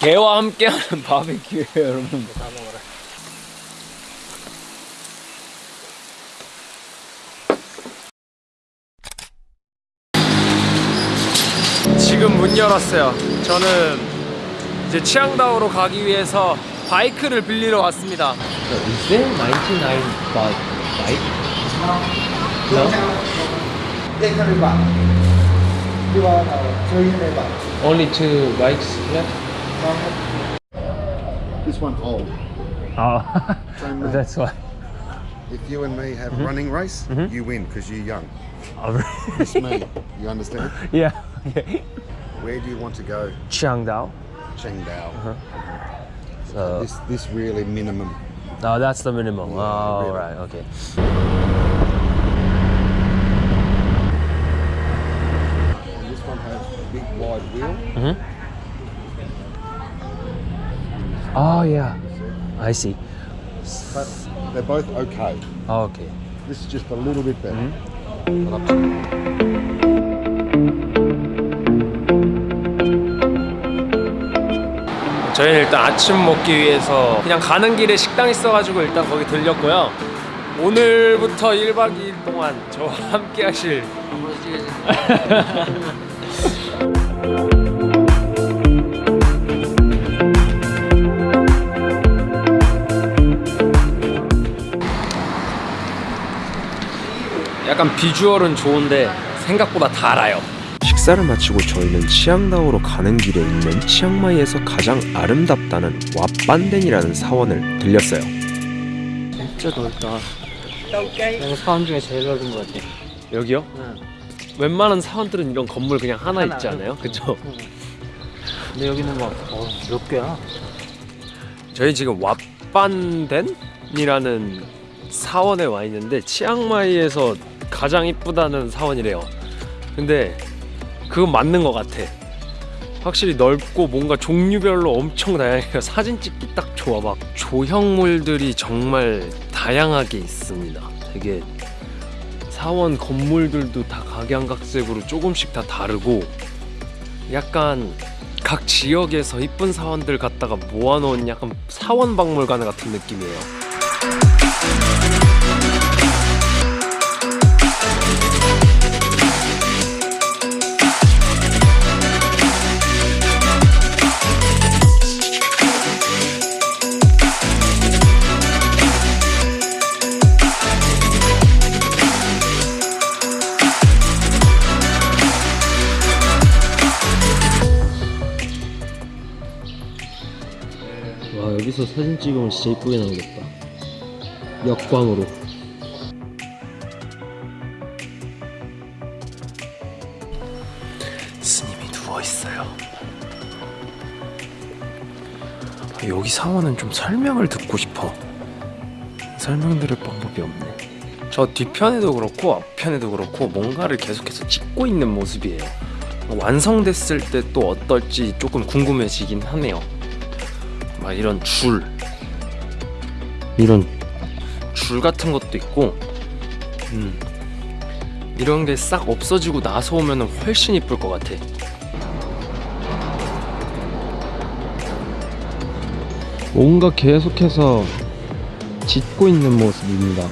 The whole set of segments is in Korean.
개와 함께하는 바베큐예요 여러분 다 먹어라. 지금 문 열었어요 저는 이제 치앙다오로 가기 위해서 바이크를 빌리러 왔습니다 Is there 99 baht bike? No. 100 baht. You uh, 300 baht. Only two bikes left? This one old. Oh, oh Same man. that's why. If you and me have a running race, mm-hmm. you win because you're young. Oh, It's me. You understand? yeah. Where do you want to go? Chiangdao. Chengdao. Uh-huh. So, This this really minimum. oh, that's the minimum. Yeah, oh, really. right. Okay. And this one has a big wide wheel. Mm-hmm. Oh, yeah. I see. But they're both okay. Oh, okay. This is just a little bit better. But up to 저희는 일단 아침 먹기 위해서 그냥 가는 길에 식당 있어가지고 일단 거기 들렸고요 오늘부터 1박 2일 동안 저와 함께 하실 약간 비주얼은 좋은데 생각보다 달아요 식사를 마치고 저희는 치앙다오로 가는 길에 있는 치앙마이에서 가장 아름답다는 왓반덴이라는 사원을 들렸어요. 진짜 넓다. 내가 사람 중에 제일 넓은 것 같아. 여기요? 응. 웬만한 사원들은 이런 건물 그냥 하나, 하나, 있지 않아요? 그쵸? 근데 여기는 막, 어, 몇 개야? 저희 지금 왓반덴이라는 사원에 와 있는데 치앙마이에서 가장 이쁘다는 사원이래요. 근데 그건 맞는 것 같아. 확실히 넓고 뭔가 종류별로 엄청 다양해요. 사진 찍기 딱 좋아. 막 조형물들이 정말 다양하게 있습니다. 되게 사원 건물들도 다 각양각색으로 조금씩 다 다르고 약간 각 지역에서 이쁜 사원들 갖다가 모아놓은 약간 사원 박물관 같은 느낌이에요. 진짜 이쁘게 나오겠다. 역광으로. 스님이 누워 있어요. 여기 사원은 좀 설명을 듣고 싶어. 설명 들을 방법이 없네. 저 뒤편에도 그렇고 앞편에도 그렇고 뭔가를 계속해서 찍고 있는 모습이에요. 완성됐을 때 또 어떨지 조금 궁금해지긴 하네요. 막 이런 줄, 이런 줄 같은 것도 있고, 음, 이런 게 싹 없어지고 나서 오면 훨씬 이쁠 것 같아. 뭔가 계속해서 짓고 있는 모습입니다.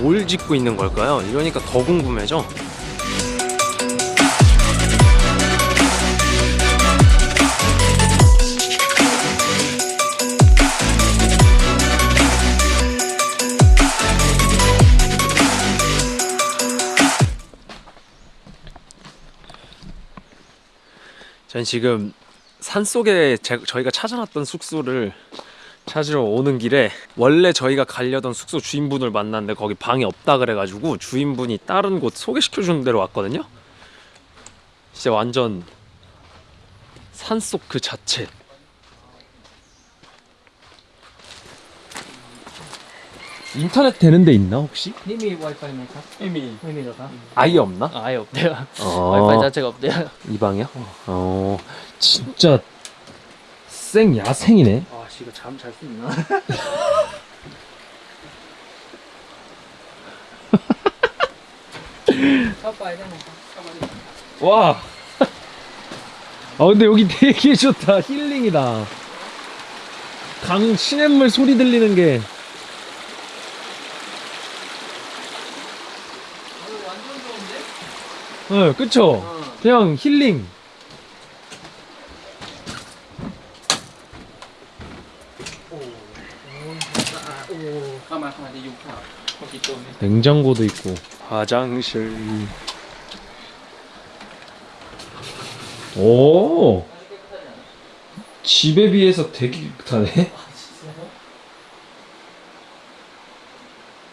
뭘 짓고 있는 걸까요? 이러니까 더 궁금해져. 전 지금 산속에 제- 저희가 찾아놨던 숙소를 찾으러 오는 길에 원래 저희가 가려던 숙소 주인분을 만났는데 거기 방이 없다 그래가지고 주인분이 다른 곳 소개시켜 주는 데로 왔거든요. 진짜 완전 산속 그 자체. 인터넷 되는 데 있나 혹시? 이미 와이파이입니까? 이미 이미가 아예 없나? 아, 예 없대요 어... 와이파이 자체가 없대요 이 방이야? 어 진짜 생 야생이네 아씨 이거 잠 잘 수 있나? 와. 아 근데 여기 되게 좋다. 힐링이다. 강 시냇물 소리 들리는 게 네, 그쵸? 그냥 힐링. 냉장고도 있고. 화장실. 오! 집에 비해서 되게 깨끗하네.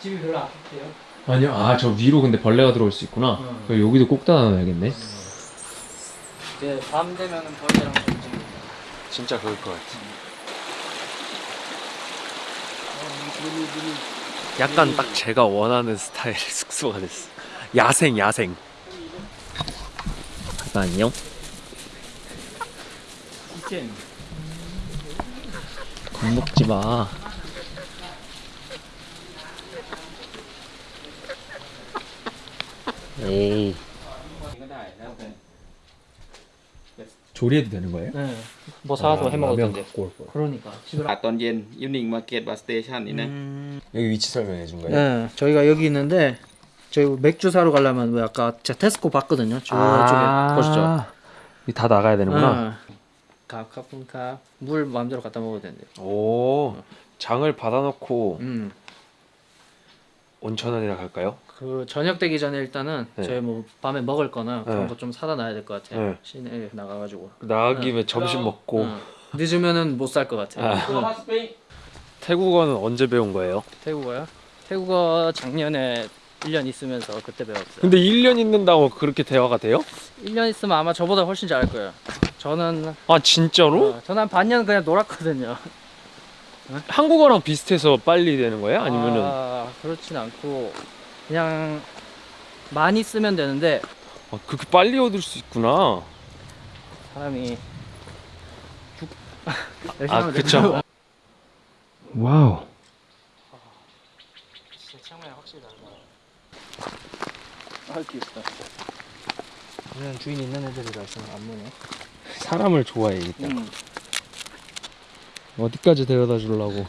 집이 별로 안 좋대요. 아니요. 아 저 위로 근데 벌레가 들어올 수 있구나. 그럼 여기도 꼭 닫아놔야겠네. 이제 밤 되면은 벌레랑 좀 진짜 그럴 것 같아. 약간 딱 제가 원하는 스타일의 숙소가 됐어. 야생 야생. 안녕. 겁먹지 마 에이. 조리해도 되는 거예요? 네. 뭐 사와서 아, 해먹어도 돼. 그러니까. 갔던 젠 이브닝 마켓 바스테이션이네. 음... 여기 위치 설명해 준 거예요? 네. 저희가 여기 있는데 저희 맥주 사러 가려면 왜 아까 제가 테스코 봤거든요. 저쪽에 아 보시죠. 다 나가야 되는구나. 네. 갑, 카푼 카. 물 마음대로 갖다 먹어도 된대. 오. 장을 받아놓고 음. 온천원이라 갈까요? 그 저녁 되기 전에 일단은 네. 저희 뭐 밤에 먹을 거나 그런 네. 거좀 사다 놔야 될 것 같아요. 네. 시내에 나가가지고. 나가기 네. 점심 먹고. 응. 늦으면은 못 살 것 같아요. 아. 응. 태국어는 언제 배운 거예요? 태국어요? 태국어 작년에 1년 있으면서 그때 배웠어요. 근데 1년 있는다고 그렇게 대화가 돼요? 1년 있으면 아마 저보다 훨씬 잘할 거예요. 저는 아 진짜로? 어, 저는 한 반년 그냥 놀았거든요. 한국어랑 비슷해서 빨리 되는 거예요? 아니면은 아, 그렇진 않고 그냥 많이 쓰면 되는데 아, 그렇게 빨리 얻을 수 있구나. 사람이 죽 아 그쵸. 와우. 진짜 창문이 확실히 다르다. 아 귀엽다. 그냥 주인 있는 애들이라 지금 안 보네. 사람을 좋아해야겠다. 음. 어디까지 데려다 주려고. 이렇게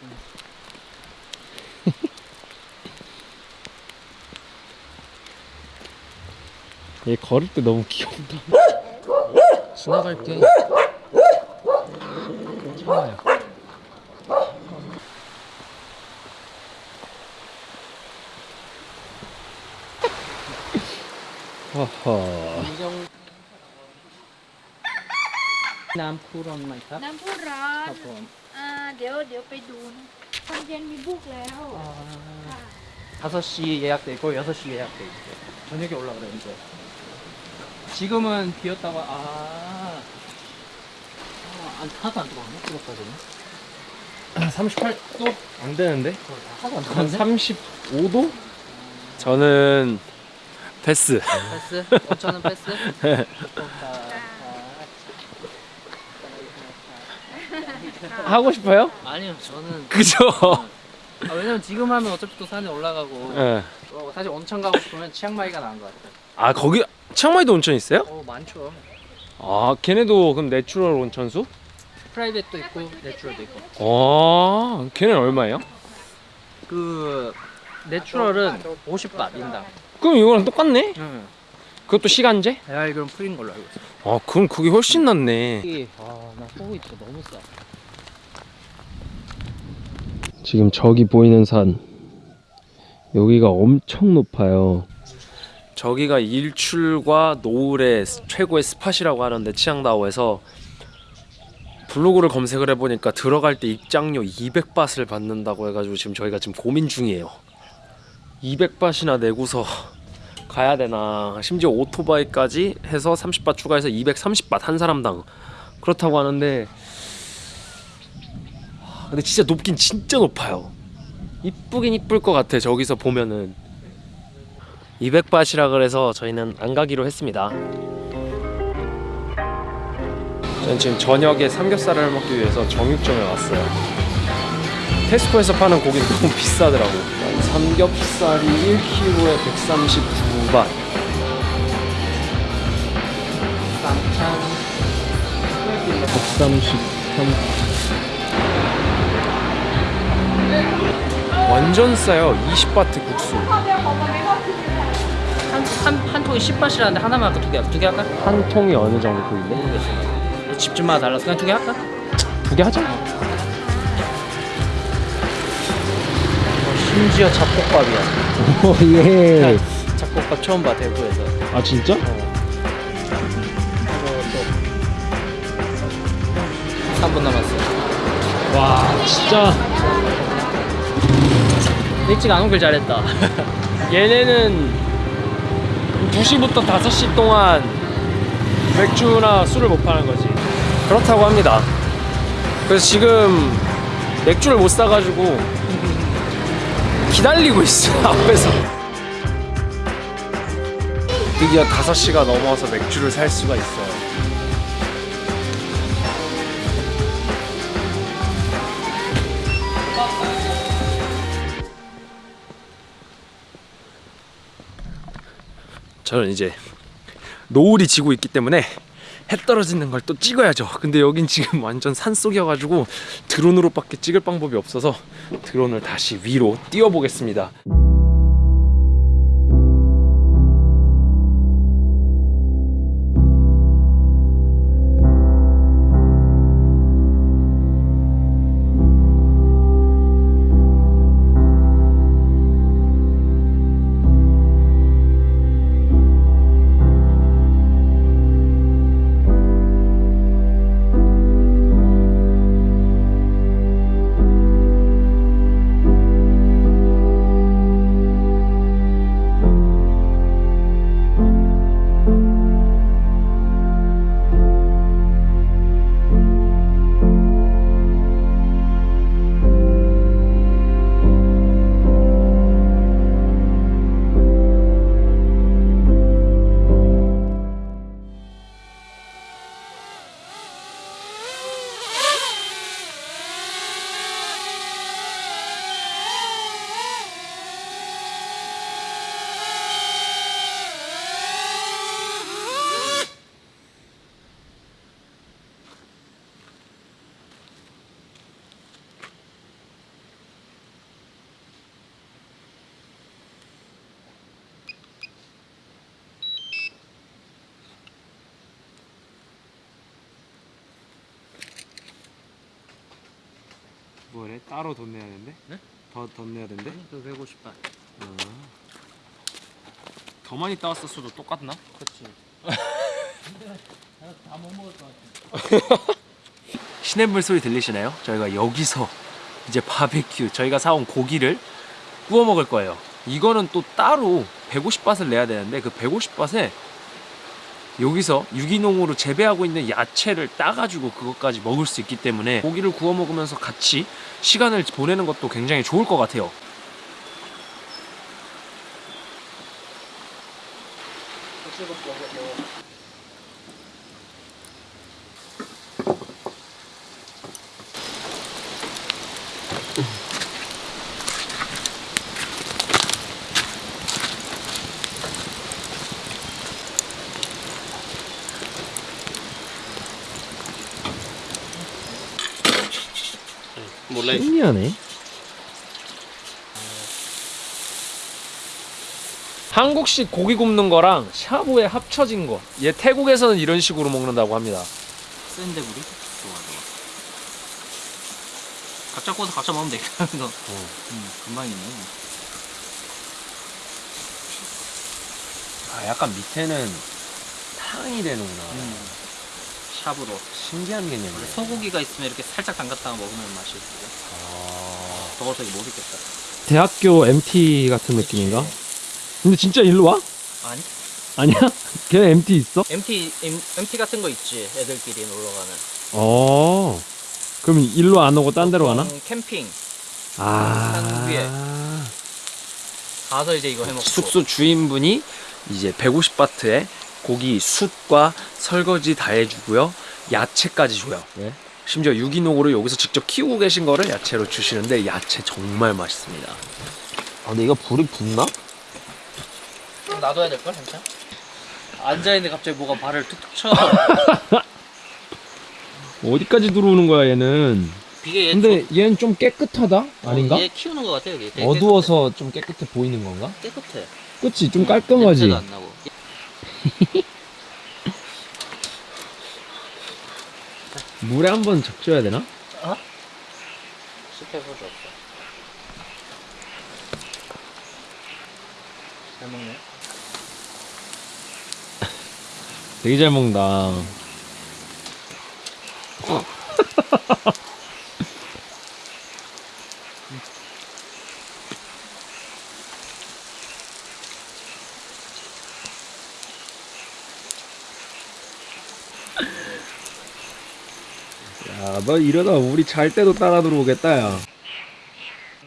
좀 얘 걸을 때 너무 귀엽다. 지나갈게. 괜찮아요. 허허. 이정 น้ำพุร้อนไหมครับ น้ำพุร้อ คน รับผม อ่าเดี๋ยวเดี๋ยวไปดูนะตอนเย็นมีบุกแล้วค่ะ 5시 예약돼 있고 6시 예약돼 있고 저녁에 올라 그랬는데 지금은 비었다고 아, 아 안, 하나도 안 들어왔네 뜨겁다더니 38도 안 되는데? 하나도 안한 들어왔네 35도? 저는 패스. 패스? 5천원 패스? 하고 싶어요? 아니요 저는 그죠? 아, 왜냐면 지금 하면 어차피 또 산에 올라가고 예. 어, 사실 온천 가고 싶으면 치앙마이가 나은 것 같아요 아 거기 치앙마이도 온천 있어요? 어 많죠 아 걔네도 그럼 natural 온천수? private도 있고 natural도 있고 아 걔네는 얼마예요? 그 natural은 50바 인당 그럼 이거랑 똑같네? 응. 그것도 시간제? 야 이건 free인 걸로 알고 있어 아 그럼 그게 훨씬 낫네 아나 호구 있어 너무 싸 지금 저기 보이는 산 여기가 엄청 높아요 저기가 일출과 노을의 최고의 스팟이라고 하는데 치앙다오에서 블로그를 검색을 해보니까 들어갈 때 입장료 200바트를 받는다고 해가지고 지금 저희가 지금 고민 중이에요. 200바트나 내고서 가야 되나. 심지어 오토바이까지 해서 30바 추가해서 230바 한 사람당. 그렇다고 하는데 근데 진짜 높긴 진짜 높아요. 이쁘긴 이쁠 것 같아 저기서 보면은 200밭이라 그래서 저희는 안 가기로 했습니다. 저는 지금 저녁에 삼겹살을 먹기 위해서 정육점에 왔어요. 테스코에서 파는 고기는 너무 비싸더라고 삼겹살이 1kg에 139밭. 쌈장 133 완전 싸요. 20바트 국수. 한, 한, 한 통에 10바트라는데 하나만 할까? 두개 할까? 두개 할까? 한 통이 어느 정도 보이네? 모르겠어 집집마다 달라서 그냥 두 개 할까? 두 개 하자 심지어 잡곡밥이야 오예 잡곡밥 처음 봐 대구에서 아 진짜? 또 3분 남았어 와 진짜 일찍 안 오길 잘했다 얘네는 2시부터 5시 동안 맥주나 술을 못 파는 거지. 그렇다고 합니다. 그래서 지금 맥주를 못 사가지고 기다리고 있어 앞에서. 드디어 5시가 넘어서 맥주를 살 수가 있어요 저는 이제 노을이 지고 있기 때문에 해 떨어지는 걸 또 찍어야죠. 근데 여긴 지금 완전 산속이어가지고 드론으로밖에 찍을 방법이 없어서 드론을 다시 위로 띄워보겠습니다. 뭐래? 따로 돈 내야 된대? 네? 더, 돈 내야 된대? 그 150바 더 많이 따왔었어도 똑같나? 그렇지 다 못 먹을 것 같아 시냇물 소리 들리시나요? 저희가 여기서 이제 바베큐 저희가 사온 고기를 구워 먹을 거예요. 이거는 또 따로 150밭을 내야 되는데 그 150밭에 여기서 유기농으로 재배하고 있는 야채를 따가지고 그것까지 먹을 수 있기 때문에 고기를 구워 먹으면서 같이 시간을 보내는 것도 굉장히 좋을 것 같아요. Ly 신기하네. 한국식 고기 굽는 거랑 샤브에 합쳐진 거. 얘 태국에서는 이런 식으로 먹는다고 합니다. 센데 물이? 좋아 좋아 각자 구워서 각자 먹으면 되겠다 이거 음, 금방 있네 아, 약간 밑에는 탕이 되는구나. 샵으로 신기한 개념이네. 소고기가 있으면 이렇게 살짝 담갔다가 먹으면 맛이 있고 아... 더워서 이거 못 있겠다 대학교 MT 같은 느낌인가? 근데 진짜 일로 와? 아니 아니야? 걔 MT 있어? MT M, MT 같은 거 있지 애들끼리 놀러 가는 어. 그럼 일로 안 오고 딴 데로 가나? 보통 캠핑 아. 산 위에. 가서 이제 이거 해먹고 숙소 주인분이 이제 150바트에 고기 숯과 설거지 다 해주고요. 야채까지 줘요. 네. 심지어 유기농으로 여기서 직접 키우고 계신 거를 야채로 주시는데 야채 정말 맛있습니다. 아 근데 이거 불이 붙나? 좀 놔둬야 될걸 괜찮아? 앉아있는데 갑자기 뭐가 발을 툭툭 쳐 어디까지 들어오는 거야 얘는? 이게 얘 근데 얘는 좀 깨끗하다 아닌가? 어, 얘 키우는 것 같아 여기. 되게 어두워서 좀 깨끗해 보이는 건가? 깨끗해. 그치 좀 깔끔하지. 냄새도 안 나고. 물에 한 번 적셔야 되나? 숲에 소주 없어. 잘 먹네. 되게 잘 먹는다. 너 이러다 우리 잘 때도 따라 들어오겠다, 야.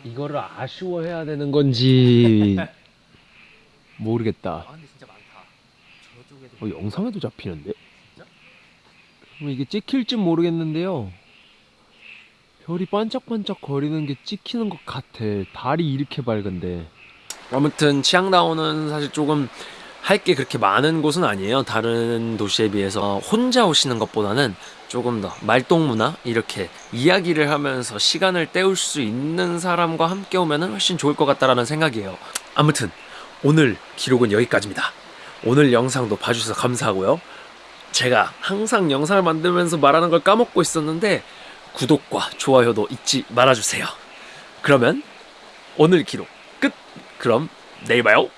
이거를 아쉬워해야 되는 건지 모르겠다. 아 근데 진짜 많다. 저쪽에도. 어, 영상에도 잡히는데? 뭐 이게 찍힐지 모르겠는데요. 별이 반짝반짝 거리는 게 찍히는 것 같아. 달이 이렇게 밝은데. 아무튼 치앙다오는 사실 조금 할 게 그렇게 많은 곳은 아니에요. 다른 도시에 비해서 어, 혼자 오시는 것보다는 조금 더 말동무나 이렇게 이야기를 하면서 시간을 때울 수 있는 사람과 함께 오면 훨씬 좋을 것 같다라는 생각이에요. 아무튼 오늘 기록은 여기까지입니다. 오늘 영상도 봐주셔서 감사하고요. 제가 항상 영상을 만들면서 말하는 걸 까먹고 있었는데 구독과 좋아요도 잊지 말아주세요. 그러면 오늘 기록 끝. 그럼 내일 봐요.